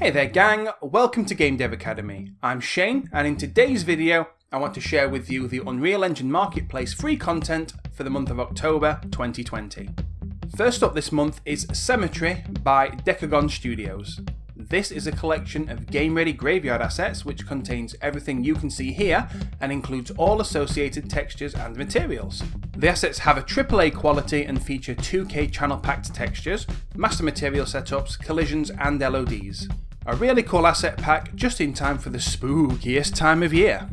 Hey there gang, welcome to Game Dev Academy. I'm Shane and in today's video I want to share with you the Unreal Engine Marketplace free content for the month of October 2020. First up this month is Cemetery by Dekogon Studios. This is a collection of game-ready graveyard assets which contains everything you can see here and includes all associated textures and materials. The assets have a AAA quality and feature 2K channel-packed textures, master material setups, collisions and LODs. A really cool asset pack just in time for the spookiest time of year.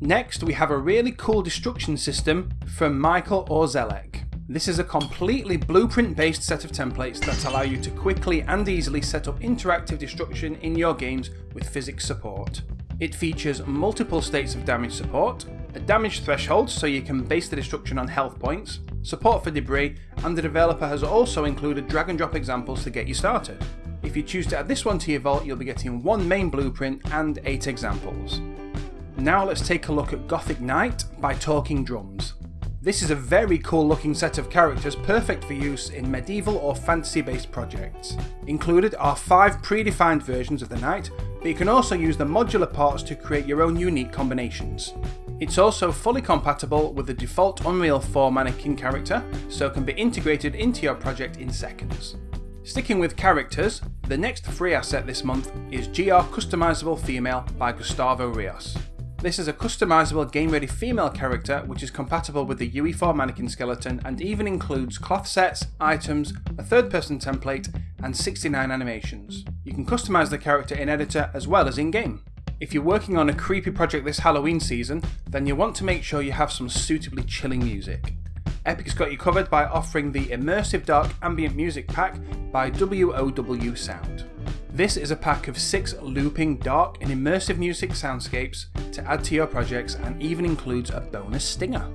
Next we have a really cool destruction system from Michael Orzelek. This is a completely blueprint based set of templates that allow you to quickly and easily set up interactive destruction in your games with physics support. It features multiple states of damage support, a damage threshold so you can base the destruction on health points, support for debris, and the developer has also included drag and drop examples to get you started. If you choose to add this one to your vault, you'll be getting one main blueprint and 8 examples. Now let's take a look at Gothic Knight by Talking Drums. This is a very cool looking set of characters perfect for use in medieval or fantasy based projects. Included are 5 predefined versions of the knight, but you can also use the modular parts to create your own unique combinations. It's also fully compatible with the default Unreal 4 mannequin character, so it can be integrated into your project in seconds. Sticking with characters, the next free asset this month is GR Customizable Female by Gustavo Rios. This is a customizable game ready female character which is compatible with the UE4 mannequin skeleton and even includes cloth sets, items, a third person template and 69 animations. You can customize the character in editor as well as in game. If you're working on a creepy project this Halloween season, then you want to make sure you have some suitably chilling music. Epic's got you covered by offering the Immersive Dark Ambient Music Pack by WOW Sound. This is a pack of six looping, dark and immersive music soundscapes to add to your projects and even includes a bonus stinger.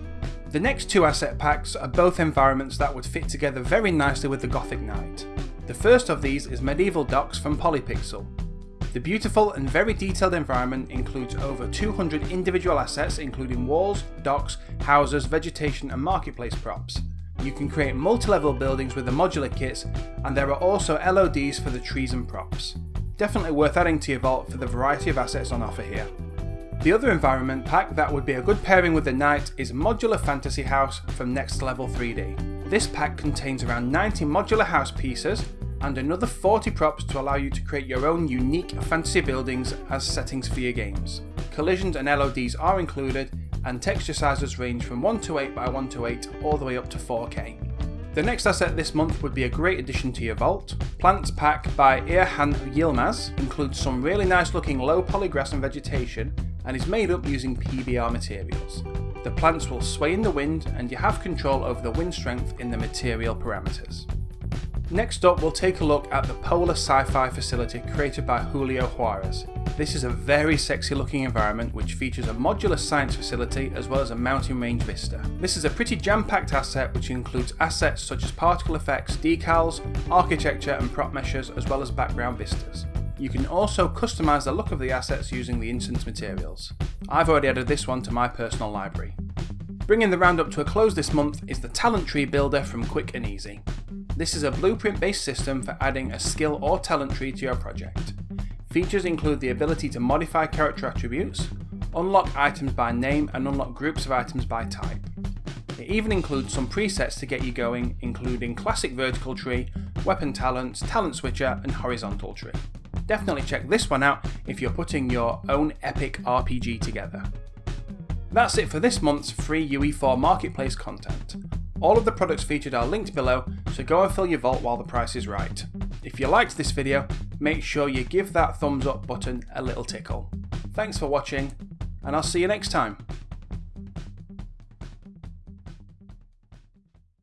The next two asset packs are both environments that would fit together very nicely with the Gothic Knight. The first of these is Medieval Docks from Polypixel. The beautiful and very detailed environment includes over 200 individual assets including walls, docks, houses, vegetation and marketplace props. You can create multi-level buildings with the modular kits, and there are also LODs for the trees and props. Definitely worth adding to your vault for the variety of assets on offer here. The other environment pack that would be a good pairing with the Knight is Modular Fantasy House from Next Level 3D. This pack contains around 90 modular house pieces and another 40 props to allow you to create your own unique fantasy buildings as settings for your games. Collisions and LODs are included and texture sizes range from 1 to 8 by 1 to 8 all the way up to 4K. The next asset this month would be a great addition to your vault. Plants Pack by Irhan Yilmaz includes some really nice looking low poly grass and vegetation and is made up using PBR materials. The plants will sway in the wind and you have control over the wind strength in the material parameters. Next up we'll take a look at the Polar Sci-Fi facility created by Julio Juarez. This is a very sexy looking environment which features a modular science facility as well as a mountain range vista. This is a pretty jam-packed asset which includes assets such as particle effects, decals, architecture and prop meshes as well as background vistas. You can also customise the look of the assets using the instance materials. I've already added this one to my personal library. Bringing the roundup to a close this month is the Talent Tree Builder from Quick and Easy. This is a blueprint based system for adding a skill or talent tree to your project. Features include the ability to modify character attributes, unlock items by name and unlock groups of items by type. It even includes some presets to get you going including classic vertical tree, weapon talents, talent switcher and horizontal tree. Definitely check this one out if you're putting your own epic RPG together. That's it for this month's free UE4 marketplace content. All of the products featured are linked below, so go and fill your vault while the price is right. If you liked this video, make sure you give that thumbs up button a little tickle. Thanks for watching, and I'll see you next time.